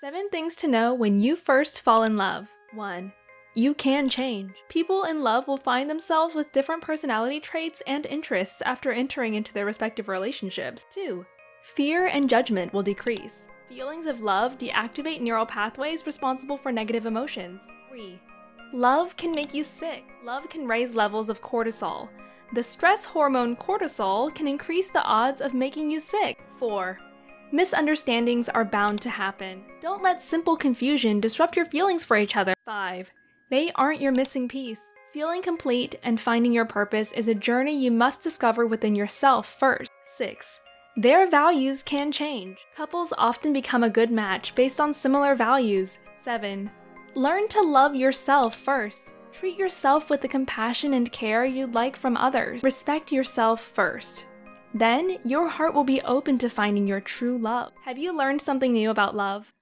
Seven things to know when you first fall in love. 1. You can change. People in love will find themselves with different personality traits and interests after entering into their respective relationships. 2. Fear and judgment will decrease. Feelings of love deactivate neural pathways responsible for negative emotions. 3. Love can make you sick. Love can raise levels of cortisol. The stress hormone cortisol can increase the odds of making you sick. 4. Misunderstandings are bound to happen. Don't let simple confusion disrupt your feelings for each other. 5. They aren't your missing piece. Feeling complete and finding your purpose is a journey you must discover within yourself first. 6. Their values can change. Couples often become a good match based on similar values. 7. Learn to love yourself first. Treat yourself with the compassion and care you'd like from others. Respect yourself first. Then, your heart will be open to finding your true love. Have you learned something new about love?